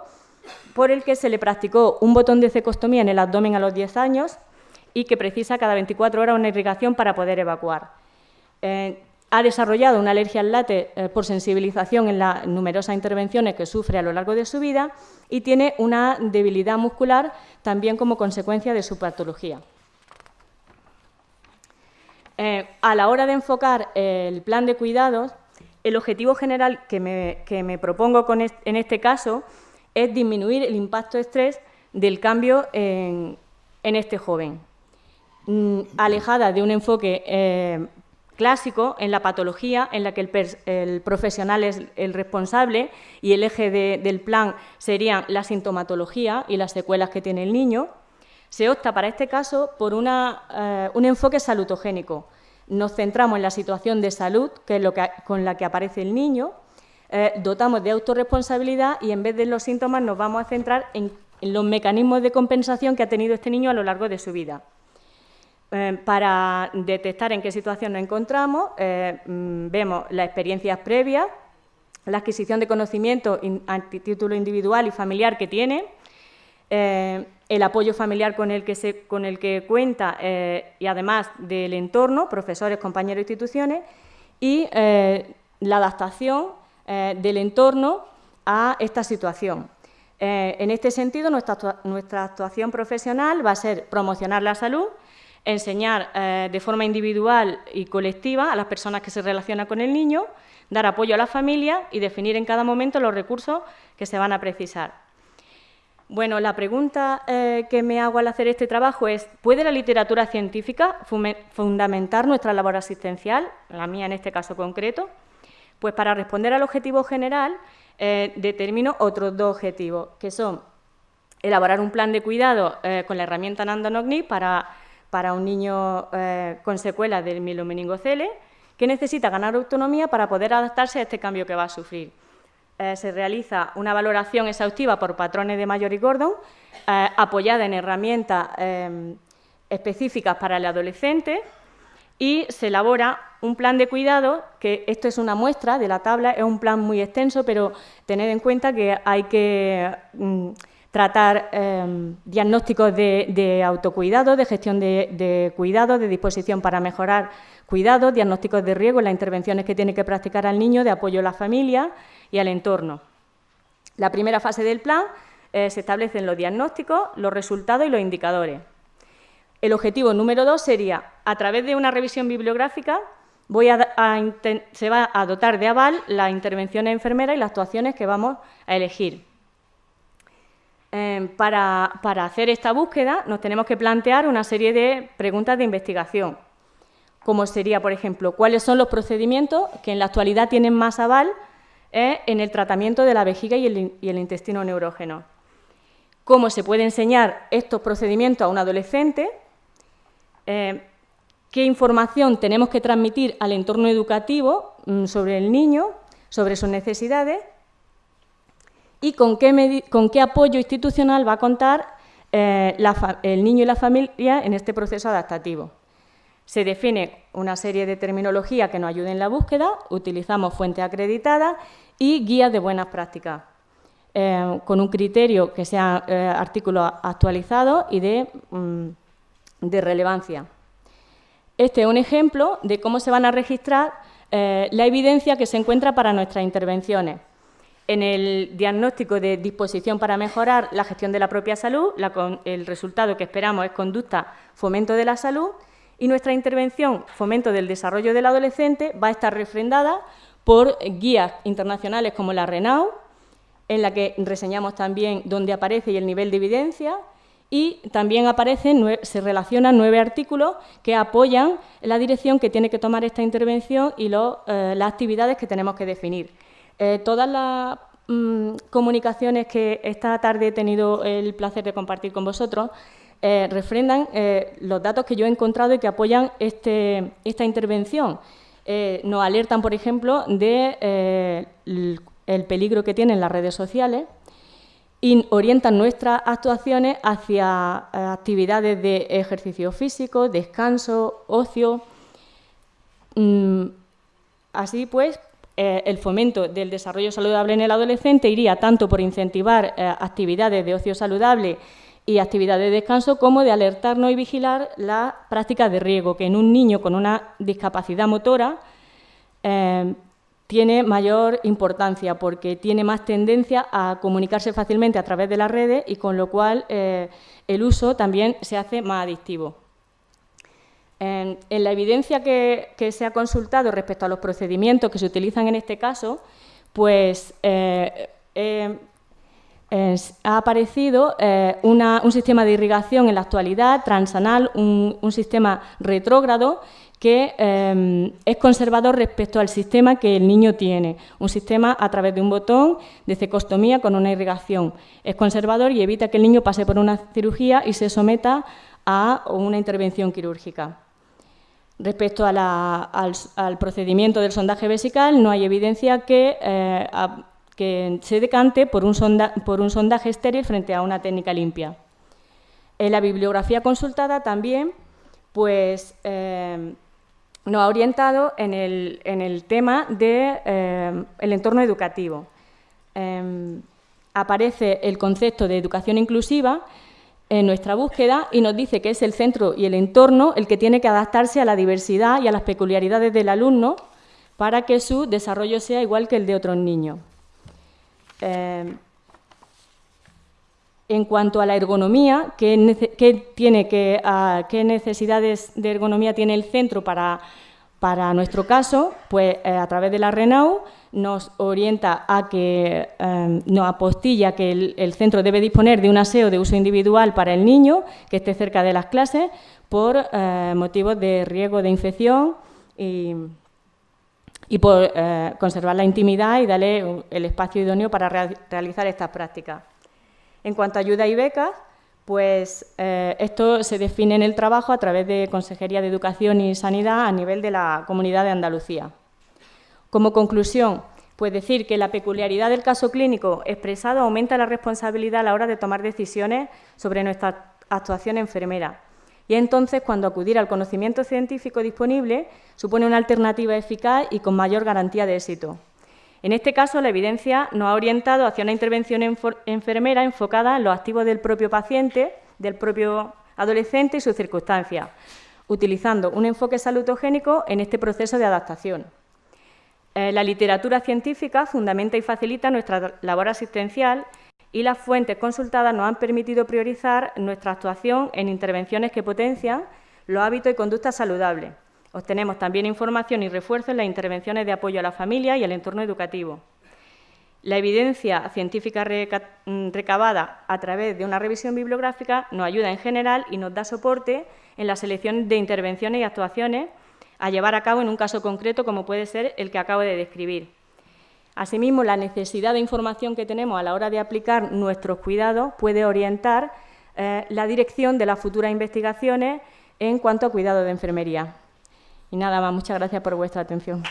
por el que se le practicó un botón de cecostomía en el abdomen a los 10 años y que precisa cada 24 horas una irrigación para poder evacuar. Eh, ha desarrollado una alergia al látex eh, por sensibilización en las numerosas intervenciones que sufre a lo largo de su vida y tiene una debilidad muscular también como consecuencia de su patología. Eh, a la hora de enfocar el plan de cuidados, el objetivo general que me, propongo en este caso es disminuir el impacto de estrés del cambio en, este joven. Mm, alejada de un enfoque eh, clásico en la patología, en la que el, profesional es el responsable y el eje del plan serían la sintomatología y las secuelas que tiene el niño, se opta para este caso por eh, un enfoque salutogénico. Nos centramos en la situación de salud, que es lo que, con la que aparece el niño, eh, dotamos de autorresponsabilidad y en vez de los síntomas nos vamos a centrar en los mecanismos de compensación que ha tenido este niño a lo largo de su vida. Eh, para detectar en qué situación nos encontramos, eh, mm, vemos las experiencias previas, la adquisición de conocimiento a título individual y familiar que tiene, el apoyo familiar con el que, con el que cuenta y además del entorno, profesores, compañeros, instituciones, y la adaptación del entorno a esta situación. en este sentido, nuestra, actuación profesional va a ser promocionar la salud, enseñar eh, de forma individual y colectiva a las personas que se relacionan con el niño, dar apoyo a la familia y definir en cada momento los recursos que se van a precisar. Bueno, la pregunta eh, que me hago al hacer este trabajo es, ¿puede la literatura científica fundamentar nuestra labor asistencial, la mía en este caso concreto? Pues para responder al objetivo general, eh, determino otros dos objetivos, que son elaborar un plan de cuidado con la herramienta Nandonogni para para un niño eh, con secuelas del mielomeningocele que necesita ganar autonomía para poder adaptarse a este cambio que va a sufrir. Eh, se realiza una valoración exhaustiva por patrones de Mayor y Gordon, eh, apoyada en herramientas específicas para el adolescente, y se elabora un plan de cuidado, que esto es una muestra de la tabla, es un plan muy extenso, pero tened en cuenta que hay que mm, tratar em, diagnósticos de, autocuidado, de gestión de, cuidado, de disposición para mejorar cuidados, diagnósticos de riesgo, las intervenciones que tiene que practicar al niño, de apoyo a la familia y al entorno. La primera fase del plan eh, se establecen los diagnósticos, los resultados y los indicadores. El objetivo número dos sería, a través de una revisión bibliográfica, se va a dotar de aval las intervenciones enfermeras y las actuaciones que vamos a elegir. Em, para, hacer esta búsqueda nos tenemos que plantear una serie de preguntas de investigación, como sería, por ejemplo, cuáles son los procedimientos que en la actualidad tienen más aval eh, en el tratamiento de la vejiga y el, intestino neurógeno. Cómo se puede enseñar estos procedimientos a un adolescente, eh, qué información tenemos que transmitir al entorno educativo mm, sobre el niño, sobre sus necesidades y con qué, apoyo institucional va a contar eh, el niño y la familia en este proceso adaptativo. Se define una serie de terminología que nos ayude en la búsqueda, utilizamos fuentes acreditadas y guías de buenas prácticas, eh, con un criterio que sea eh, artículos actualizados y de, mm, de, relevancia. Este es un ejemplo de cómo se van a registrar la evidencia que se encuentra para nuestras intervenciones. en el diagnóstico de disposición para mejorar la gestión de la propia salud, el resultado que esperamos es conducta fomento de la salud y nuestra intervención fomento del desarrollo del adolescente va a estar refrendada por guías internacionales como la RENAU, en la que reseñamos también dónde aparece y el nivel de evidencia, y también aparecen, se relacionan nueve artículos que apoyan la dirección que tiene que tomar esta intervención y eh, las actividades que tenemos que definir. Eh, todas las mm, comunicaciones que esta tarde he tenido el placer de compartir con vosotros eh, refrendan los datos que yo he encontrado y que apoyan este, esta intervención. nos alertan, por ejemplo, de, peligro que tienen las redes sociales, y orientan nuestras actuaciones hacia eh, actividades de ejercicio físico, descanso, ocio. Mm, así pues, eh, el fomento del desarrollo saludable en el adolescente iría tanto por incentivar eh, actividades de ocio saludable y actividades de descanso, como de alertarnos y vigilar las prácticas de riesgo, que en un niño con una discapacidad motora tiene mayor importancia porque tiene más tendencia a comunicarse fácilmente a través de las redes y con lo cual eh, el uso también se hace más adictivo. En, la evidencia que, se ha consultado respecto a los procedimientos que se utilizan en este caso, pues eh, eh, ha aparecido un sistema de irrigación en la actualidad transanal, un, un sistema retrógrado que em, es conservador respecto al sistema que el niño tiene, un sistema a través de un botón de cecostomía con una irrigación. Es conservador y evita que el niño pase por una cirugía y se someta a una intervención quirúrgica. Respecto al, procedimiento del sondaje vesical, no hay evidencia que, eh, se decante por un, por un sondaje estéril frente a una técnica limpia. En la bibliografía consultada también pues, em, nos ha orientado en el, tema del de, eh, entorno educativo. Em, aparece el concepto de educación inclusiva en nuestra búsqueda y nos dice que es el centro y el entorno el que tiene que adaptarse a la diversidad y a las peculiaridades del alumno para que su desarrollo sea igual que el de otros niños. Em, en cuanto a la ergonomía, ¿qué, necesidades de ergonomía tiene el centro para, nuestro caso? Pues eh, a través de la RENAU nos orienta a que em, nos apostilla que el, centro debe disponer de un aseo de uso individual para el niño que esté cerca de las clases por eh, motivos de riesgo de infección y, y por eh, conservar la intimidad y darle el espacio idóneo para realizar estas prácticas. En cuanto a ayuda y becas, pues eh, esto se define en el trabajo a través de Consejería de Educación y Sanidad a nivel de la Comunidad de Andalucía. Como conclusión, pues decir que la peculiaridad del caso clínico expresado aumenta la responsabilidad a la hora de tomar decisiones sobre nuestra actuación enfermera. Y entonces, cuando acudir al conocimiento científico disponible supone una alternativa eficaz y con mayor garantía de éxito. En este caso, la evidencia nos ha orientado hacia una intervención enfermera enfocada en los activos del propio paciente, del propio adolescente y sus circunstancias, utilizando un enfoque salutogénico en este proceso de adaptación. Eh, la literatura científica fundamenta y facilita nuestra labor asistencial y las fuentes consultadas nos han permitido priorizar nuestra actuación en intervenciones que potencian los hábitos y conductas saludables, Obtenemos también información y refuerzo en las intervenciones de apoyo a la familia y al entorno educativo. La evidencia científica mm, recabada a través de una revisión bibliográfica nos ayuda en general y nos da soporte en la selección de intervenciones y actuaciones a llevar a cabo en un caso concreto como puede ser el que acabo de describir. Asimismo, la necesidad de información que tenemos a la hora de aplicar nuestros cuidados puede orientar eh, la dirección de las futuras investigaciones en cuanto a cuidado de enfermería. Y nada más, muchas gracias por vuestra atención.